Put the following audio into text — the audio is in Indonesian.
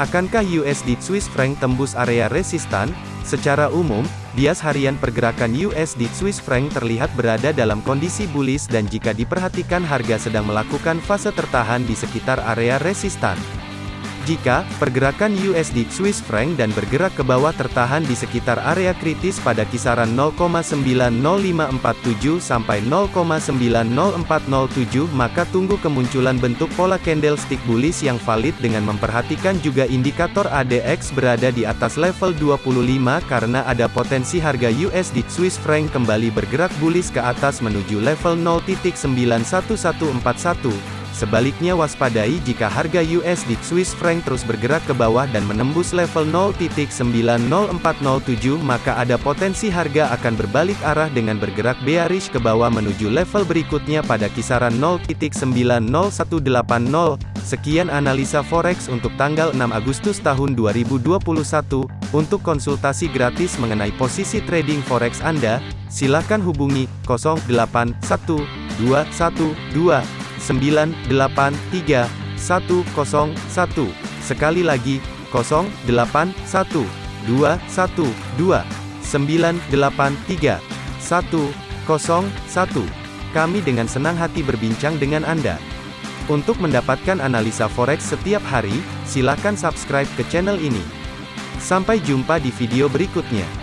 Akankah USD Swiss franc tembus area resistan? Secara umum, bias harian pergerakan USD Swiss franc terlihat berada dalam kondisi bullish dan jika diperhatikan harga sedang melakukan fase tertahan di sekitar area resistan. Jika pergerakan USD Swiss franc dan bergerak ke bawah tertahan di sekitar area kritis pada kisaran 0,90547 sampai 0,90407 maka tunggu kemunculan bentuk pola candlestick bullish yang valid dengan memperhatikan juga indikator ADX berada di atas level 25 karena ada potensi harga USD Swiss franc kembali bergerak bullish ke atas menuju level 0.91141 Sebaliknya waspadai jika harga USD Swiss franc terus bergerak ke bawah dan menembus level 0.90407 maka ada potensi harga akan berbalik arah dengan bergerak bearish ke bawah menuju level berikutnya pada kisaran 0.90180. Sekian analisa forex untuk tanggal 6 Agustus tahun 2021. Untuk konsultasi gratis mengenai posisi trading forex Anda, silakan hubungi 081212 983 101. Sekali lagi, 081 212 983 101. Kami dengan senang hati berbincang dengan Anda. Untuk mendapatkan analisa forex setiap hari, silakan subscribe ke channel ini. Sampai jumpa di video berikutnya.